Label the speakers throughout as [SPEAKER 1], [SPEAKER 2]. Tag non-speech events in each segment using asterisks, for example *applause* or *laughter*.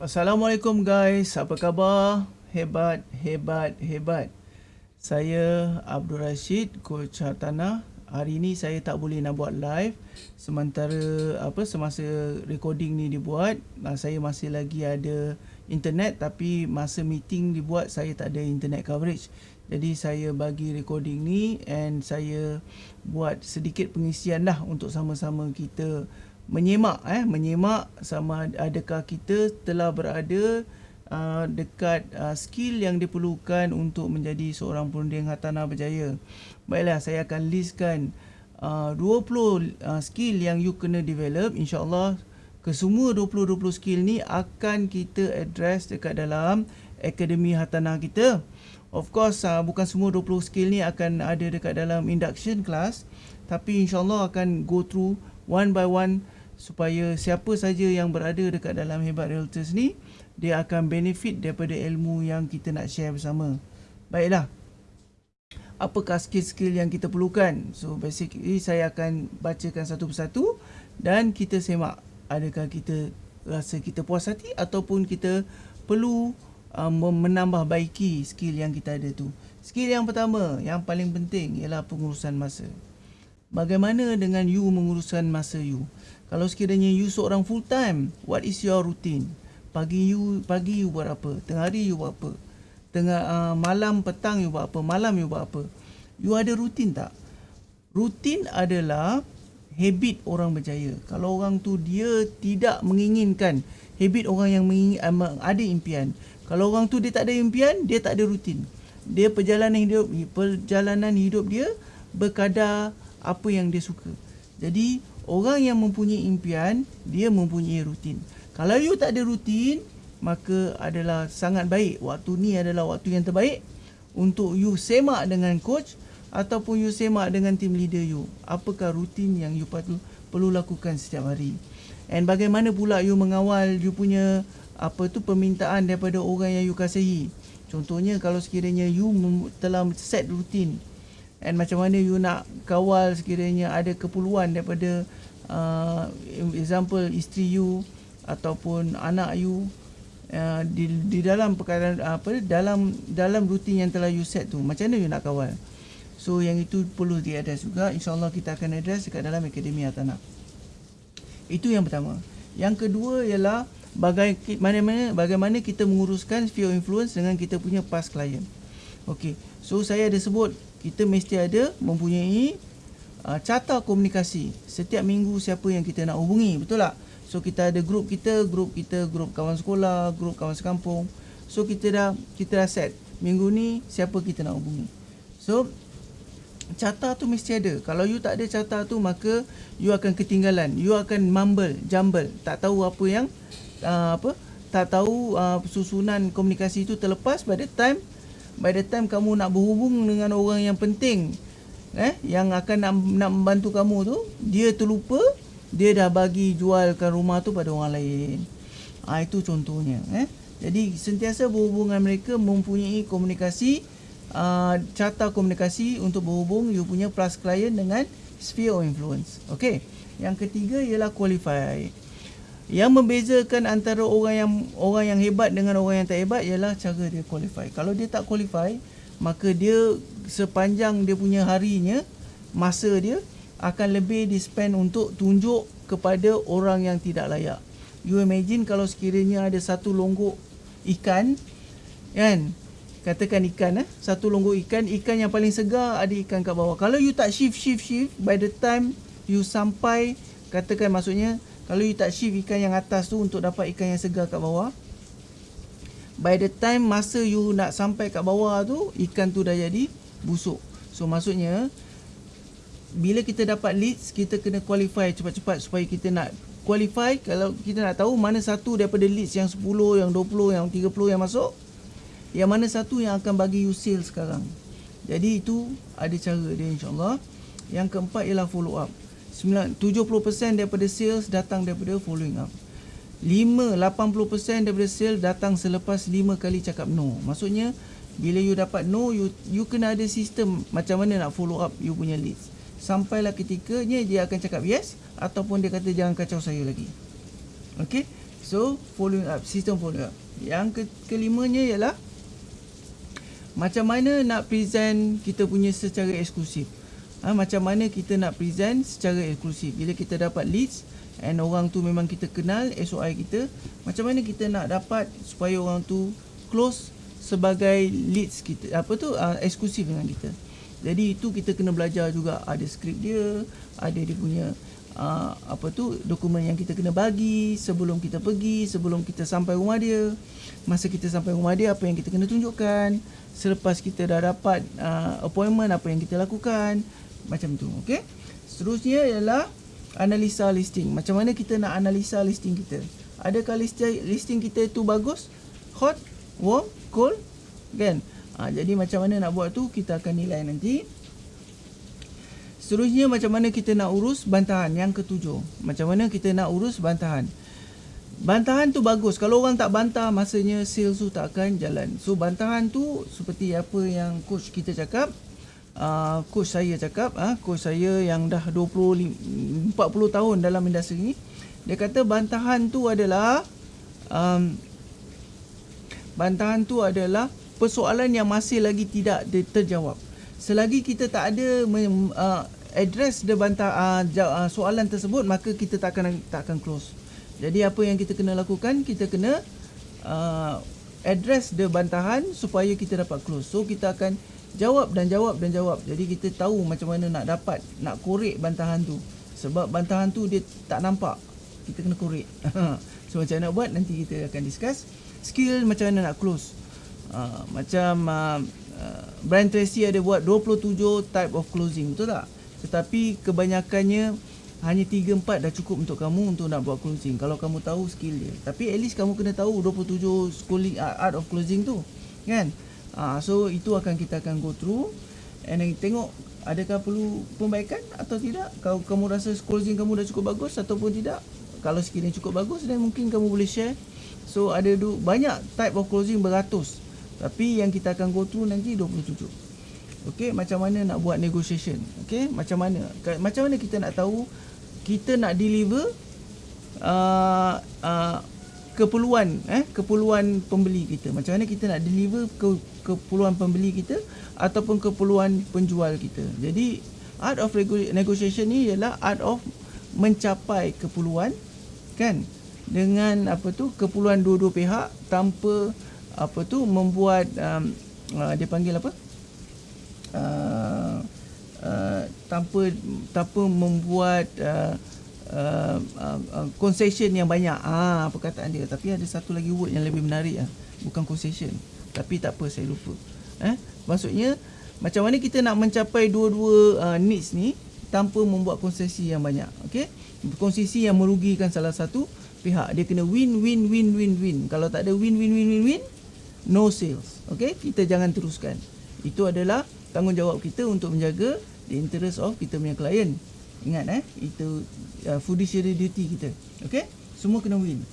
[SPEAKER 1] Assalamualaikum guys, apa khabar? Hebat, hebat, hebat. Saya Abdul Rashid, coach hartanah. Hari ini saya tak boleh nak buat live sementara apa semasa recording ni dibuat, nah, saya masih lagi ada internet tapi masa meeting dibuat saya tak ada internet coverage. Jadi saya bagi recording ni and saya buat sedikit pengisian lah untuk sama-sama kita menyemak eh menyemak sama adakah kita telah berada uh, dekat uh, skill yang diperlukan untuk menjadi seorang perunding hartanah berjaya. Baiklah saya akan listkan uh, 20 uh, skill yang you kena develop insyaallah kesemua 20-20 skill ni akan kita address dekat dalam akademi hartanah kita. Of course uh, bukan semua 20 skill ni akan ada dekat dalam induction class tapi insyaallah akan go through one by one supaya siapa saja yang berada dekat dalam Hebat Realtors ni dia akan benefit daripada ilmu yang kita nak share bersama. Baiklah. Apakah skill-skill yang kita perlukan? So basically saya akan bacakan satu persatu dan kita semak adakah kita rasa kita puas hati ataupun kita perlu um, menambah baiki skill yang kita ada tu. Skill yang pertama, yang paling penting ialah pengurusan masa. Bagaimana dengan you menguruskan masa you? Kalau sekiranya you seorang full time, what is your routine? Pagi you pagi you buat apa? Tengah hari you buat apa? Tengah uh, malam petang you buat apa? Malam you buat apa? You ada rutin tak? Rutin adalah habit orang berjaya. Kalau orang tu dia tidak menginginkan habit orang yang uh, ada impian. Kalau orang tu dia tak ada impian, dia tak ada rutin. Dia perjalanan hidup perjalanan hidup dia berkadar apa yang dia suka. Jadi orang yang mempunyai impian dia mempunyai rutin. Kalau you tak ada rutin maka adalah sangat baik. Waktu ni adalah waktu yang terbaik untuk you semak dengan coach ataupun you semak dengan team leader you. Apakah rutin yang you perlu perlu lakukan setiap hari? And bagaimana pula you mengawal you punya apa tu permintaan daripada orang yang you kasihi? Contohnya kalau sekiranya you telah set rutin and macam mana you nak kawal sekiranya ada keperluan daripada uh, example isteri you ataupun anak you uh, di di dalam perkara apa dalam dalam rutin yang telah you set tu macam mana you nak kawal? So yang itu perlu di address juga. Insyaallah kita akan address dekat dalam akademi Atana itu yang pertama. Yang kedua ialah bagaimana bagaimana kita menguruskan sphere influence dengan kita punya past client. Okey. So saya ada sebut kita mesti ada mempunyai uh, carta komunikasi. Setiap minggu siapa yang kita nak hubungi betul tak? So kita ada grup kita grup kita grup kawan sekolah grup kawan sekampung. So kita dah kita dah set. Minggu ni siapa kita nak hubungi? So carta tu mesti ada. Kalau you tak ada carta tu maka you akan ketinggalan. You akan mumble jumble. Tak tahu apa yang uh, apa tak tahu uh, susunan komunikasi itu terlepas the time by the time kamu nak berhubung dengan orang yang penting eh yang akan nak, nak membantu kamu tu dia terlupa dia dah bagi jualkan rumah tu pada orang lain. Ha, itu contohnya eh. Jadi sentiasa berhubungan mereka mempunyai komunikasi uh, carta komunikasi untuk berhubung you punya plus client dengan sphere of influence. Okey. Yang ketiga ialah qualify yang membezakan antara orang yang orang yang hebat dengan orang yang tak hebat ialah cara dia qualify. Kalau dia tak qualify maka dia sepanjang dia punya harinya masa dia akan lebih di spend untuk tunjuk kepada orang yang tidak layak. You imagine kalau sekiranya ada satu longgok ikan kan? Katakan ikan eh? Satu longgok ikan ikan yang paling segar ada ikan kat bawah. Kalau you tak shift shift shift by the time you sampai katakan maksudnya kalau you tak shift ikan yang atas tu untuk dapat ikan yang segar kat bawah by the time masa you nak sampai kat bawah tu ikan tu dah jadi busuk. So maksudnya bila kita dapat leads kita kena qualify cepat-cepat supaya kita nak qualify. Kalau kita nak tahu mana satu daripada leads yang 10 yang 20 yang 30 yang masuk yang mana satu yang akan bagi you sales sekarang. Jadi itu ada cara dia insyaAllah. Yang keempat ialah follow up 70% daripada sales datang daripada following up 5 80% daripada sale datang selepas 5 kali cakap no. Maksudnya bila you dapat no you you kena ada sistem macam mana nak follow up you punya leads. Sampailah ketikanya dia akan cakap yes ataupun dia kata jangan kacau saya lagi. Okey. So following up, sistem following up. Yang ke kelimanya ialah macam mana nak present kita punya secara eksklusif. Ha, macam mana kita nak present secara eksklusif. Bila kita dapat leads and orang tu memang kita kenal SOI kita, macam mana kita nak dapat supaya orang tu close sebagai leads kita. Apa tu uh, eksklusif dengan kita. Jadi itu kita kena belajar juga ada skrip dia, ada dia punya uh, apa tu dokumen yang kita kena bagi sebelum kita pergi, sebelum kita sampai rumah dia. Masa kita sampai rumah dia apa yang kita kena tunjukkan, selepas kita dah dapat uh, appointment apa yang kita lakukan, macam tu, okey. Seterusnya ialah analisa listing. Macam mana kita nak analisa listing kita? Adakah listing kita itu bagus? Hot, warm, cold? Kan? Ha, jadi macam mana nak buat tu kita akan nilai nanti. Seterusnya macam mana kita nak urus bantahan yang ketujuh. Macam mana kita nak urus bantahan. Bantahan tu bagus. Kalau orang tak bantah masanya sales tu tak akan jalan. So bantahan tu seperti apa yang coach kita cakap. Uh, coach saya cakap. Uh, coach saya yang dah 20, 40 tahun dalam industri ni. Dia kata bantahan tu adalah... Um, bantahan tu adalah persoalan yang masih lagi tidak terjawab. Selagi kita tak ada uh, address the bantah uh, soalan tersebut maka kita tak akan tak akan close. Jadi apa yang kita kena lakukan? Kita kena uh, address the bantahan supaya kita dapat close. So kita akan jawab dan jawab dan jawab. Jadi kita tahu macam mana nak dapat nak korek bantahan tu. Sebab bantahan tu dia tak nampak. Kita kena korek. *laughs* so macam mana nak buat nanti kita akan discuss. Skill macam mana nak close. Uh, macam uh, uh, Brian Tracy ada buat 27 type of closing betul tak tetapi kebanyakannya hanya 3 4 dah cukup untuk kamu untuk nak buat closing kalau kamu tahu skill dia tapi at least kamu kena tahu 27 schooling uh, art of closing tu kan uh, so itu akan kita akan go through and then tengok adakah perlu pembaikan atau tidak kalau kamu rasa closing kamu dah cukup bagus ataupun tidak kalau yang cukup bagus dan mungkin kamu boleh share so ada du- banyak type of closing beratus tapi yang kita akan go through nanti 27. Okey, macam mana nak buat negotiation? Okey, macam mana? Macam mana kita nak tahu kita nak deliver uh, uh, keperluan eh keperluan pembeli kita. Macam mana kita nak deliver ke keperluan pembeli kita ataupun keperluan penjual kita. Jadi art of negotiation ni ialah art of mencapai keperluan kan dengan apa tu keperluan dua-dua pihak tanpa apa tu membuat um, uh, dia panggil apa uh, uh, tanpa tanpa membuat uh, uh, uh, uh, concession yang banyak. Ah perkataan dia. Tapi ada satu lagi word yang lebih menarik ah bukan concession. Tapi tak apa saya lupa. Eh? Maksudnya macam mana kita nak mencapai dua-dua uh, needs ni tanpa membuat konsesi yang banyak okey? Konsesi yang merugikan salah satu pihak. Dia kena win win win win win. Kalau tak ada win win win win win no sales. Okay, kita jangan teruskan. Itu adalah tanggungjawab kita untuk menjaga the interest of kita punya klien. Ingat eh, itu uh, fiduciary duty kita. Okay, semua kena win.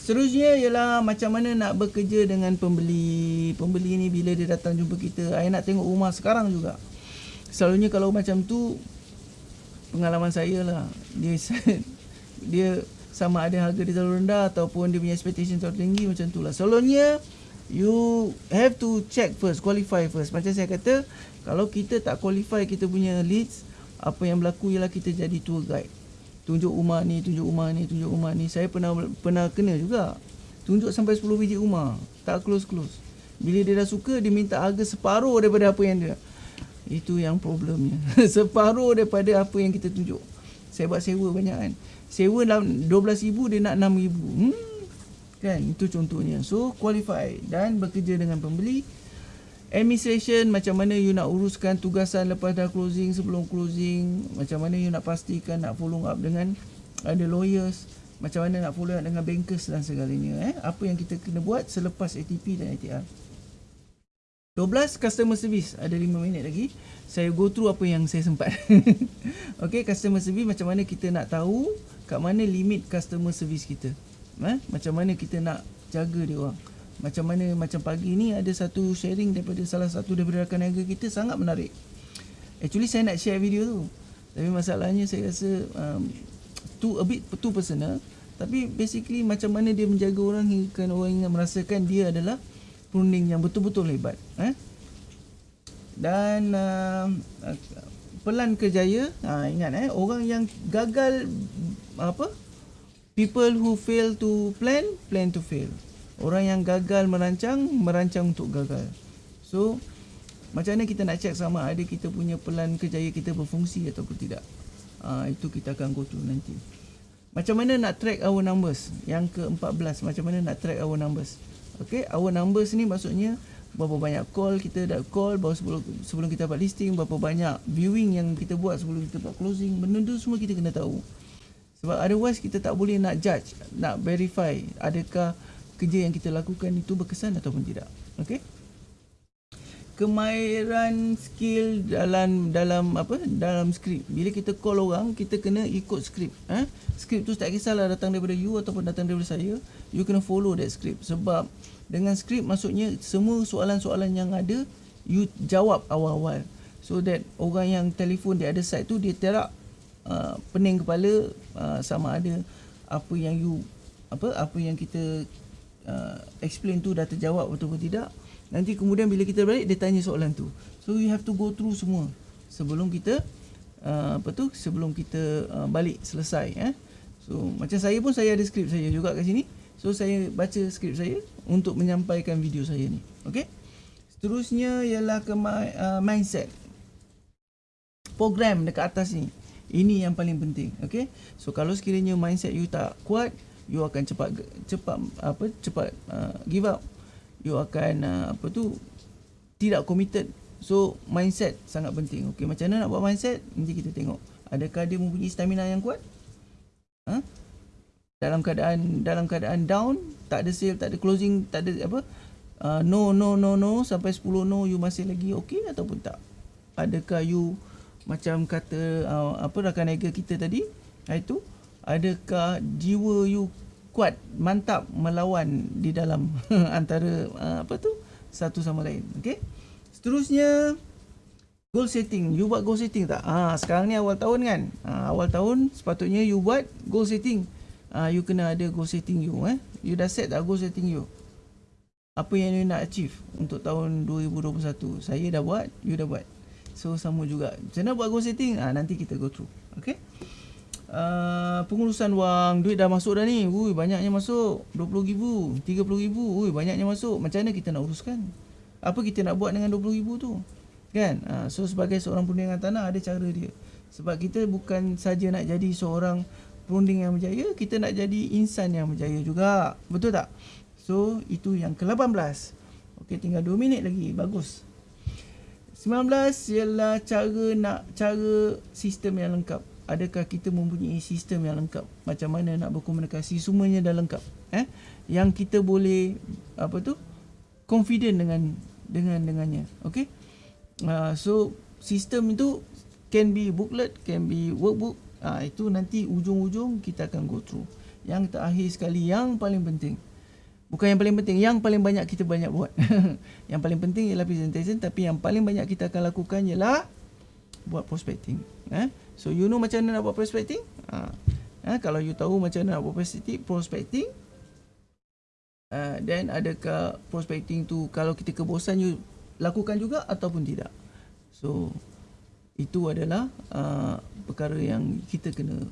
[SPEAKER 1] Seterusnya ialah macam mana nak bekerja dengan pembeli. Pembeli ni bila dia datang jumpa kita, saya nak tengok rumah sekarang juga. Selalunya kalau macam tu, pengalaman saya lah. Dia *laughs* dia sama ada harga dia terlalu rendah ataupun dia punya expectation terlalu tinggi macam tu lah. Selalunya, you have to check first, qualify first. Macam saya kata, kalau kita tak qualify kita punya leads, apa yang berlaku ialah kita jadi tour guide. Tunjuk rumah ni, tunjuk rumah ni, tunjuk rumah ni. Saya pernah pernah kena juga. Tunjuk sampai 10 biji rumah. Tak close-close. Bila dia dah suka, dia minta harga separuh daripada apa yang dia. Itu yang problemnya. *laughs* separuh daripada apa yang kita tunjuk. Saya buat sewa banyak kan. Sewa RM12,000, dia nak RM6,000. Hmm, kan itu contohnya so qualify dan bekerja dengan pembeli administration macam mana you nak uruskan tugasan lepas dah closing sebelum closing? Macam mana you nak pastikan nak follow up dengan ada lawyers? Macam mana nak follow up dengan bankers dan segalanya eh? Apa yang kita kena buat selepas ATP dan ATR 12 customer service. Ada 5 minit lagi. Saya go through apa yang saya sempat. *laughs* Okay customer service macam mana kita nak tahu kat mana limit customer service kita? Eh? macam mana kita nak jaga dia orang macam mana macam pagi ni ada satu sharing daripada salah satu daripada rakan niaga kita sangat menarik actually saya nak share video tu tapi masalahnya saya rasa um, tu a bit too personal Tapi basically macam mana dia menjaga orang hingga orang yang merasakan dia adalah perunding yang betul-betul hebat. Eh? Dan uh, pelan kejaya, ha, ingat eh, orang yang gagal apa? People who fail to plan, plan to fail. Orang yang gagal merancang, merancang untuk gagal. So, macam mana kita nak check sama ada kita punya pelan kejaya kita berfungsi ataupun tidak. Uh, itu kita akan go through nanti. Macam mana nak track our numbers? Yang ke-14, macam mana nak track our numbers? Okay, our numbers ni maksudnya berapa banyak call kita dah call baru sebelum sebelum kita buat listing, berapa banyak viewing yang kita buat sebelum kita buat closing. Benda tu semua kita kena tahu. Sebab otherwise kita tak boleh nak judge, nak verify adakah kerja yang kita lakukan itu berkesan ataupun tidak. Okay? kemahiran skill dalam dalam apa dalam skrip. Bila kita call orang kita kena ikut skrip. Eh skrip tu tak kisahlah datang daripada you ataupun datang daripada saya. You kena follow that script sebab dengan skrip maksudnya semua soalan-soalan yang ada you jawab awal-awal. So that orang yang telefon di other side tu dia terak uh, pening kepala uh, sama ada apa yang you apa apa yang kita uh, explain tu dah terjawab betul atau tidak Nanti kemudian bila kita balik dia tanya soalan tu. So you have to go through semua sebelum kita uh, apa tu sebelum kita uh, balik selesai eh. So macam saya pun saya ada skrip saya juga kat sini. So saya baca skrip saya untuk menyampaikan video saya ni. Okey. Seterusnya ialah ke uh, mindset. Program dekat atas ni. Ini yang paling penting. Okey. So kalau sekiranya mindset you tak kuat, you akan cepat cepat apa cepat uh, give up. You akan uh, apa tu tidak committed. So mindset sangat penting. Okey macam mana nak buat mindset? Nanti kita tengok. Adakah dia mempunyai stamina yang kuat? Ha? Dalam keadaan dalam keadaan down tak ada sale tak ada closing tak ada apa uh, no no no no sampai 10 no you masih lagi okey ataupun tak? Adakah you macam kata uh, apa rakan niaga kita tadi? Itu adakah jiwa you kuat mantap melawan di dalam *laughs* antara uh, apa tu? Satu sama lain okey? Seterusnya goal setting. You buat goal setting tak? Ah sekarang ni awal tahun kan? Ah, awal tahun sepatutnya you buat goal setting. Ah you kena ada goal setting you eh? You dah set tak goal setting you? Apa yang you nak achieve untuk tahun 2021 saya dah buat you dah buat. So sama juga. Macam mana buat goal setting? Ah nanti kita go through okey Uh, pengurusan wang duit dah masuk dah ni. Ui banyaknya masuk. 20 ribu 30 ribu ui banyaknya masuk. Macam mana kita nak uruskan? Apa kita nak buat dengan 20 ribu tu? Kan? Uh, so sebagai seorang perunding tanah ada cara dia. Sebab kita bukan saja nak jadi seorang perunding yang berjaya kita nak jadi insan yang berjaya juga. Betul tak? So itu yang ke-18 okey tinggal 2 minit lagi. Bagus. 19 ialah cara nak cara sistem yang lengkap adakah kita mempunyai sistem yang lengkap? Macam mana nak berkomunikasi? Semuanya dah lengkap eh? Yang kita boleh apa tu? Confident dengan dengan dengannya okey? Uh, so sistem itu can be booklet can be workbook. Uh, itu nanti ujung-ujung kita akan go through. Yang terakhir sekali yang paling penting. Bukan yang paling penting yang paling banyak kita banyak buat. *laughs* Yang paling penting ialah presentation tapi yang paling banyak kita akan lakukan ialah buat prospecting eh So you know macam mana nak buat prospecting? Ha. Ha, kalau you tahu macam mana nak buat prospecting, prospecting uh, then adakah prospecting tu kalau kita kebosan you lakukan juga ataupun tidak? So itu adalah uh, perkara yang kita kena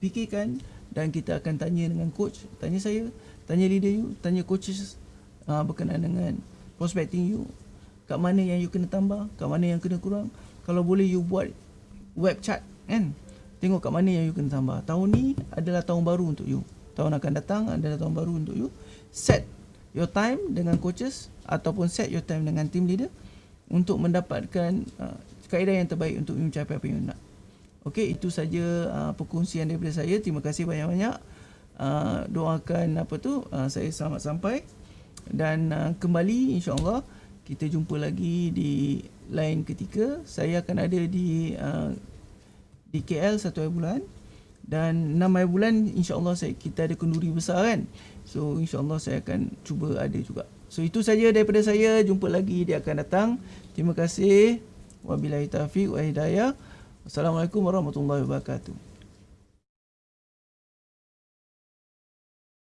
[SPEAKER 1] fikirkan dan kita akan tanya dengan coach, tanya saya, tanya leader you, tanya coaches uh, berkenaan dengan prospecting you. Kat mana yang you kena tambah, kat mana yang kena kurang. Kalau boleh you buat web chat kan tengok kat mana yang you kena tambah tahun ni adalah tahun baru untuk you tahun akan datang adalah tahun baru untuk you set your time dengan coaches ataupun set your time dengan team leader untuk mendapatkan uh, kaedah yang terbaik untuk you mencapai apa yang you nak Okey, itu saja uh, perkongsian daripada saya. Terima kasih banyak-banyak. Uh, doakan apa tu uh, saya selamat sampai dan uh, kembali insya-Allah kita jumpa lagi di lain ketika. Saya akan ada di uh, di KL satu hari bulan dan enam hari bulan insyaAllah saya, kita ada kenduri besar kan. So insyaAllah saya akan cuba ada juga. So itu saja daripada saya. Jumpa lagi dia akan datang. Terima kasih. Wabillahi taufiq wa hidayah. Assalamualaikum warahmatullahi wabarakatuh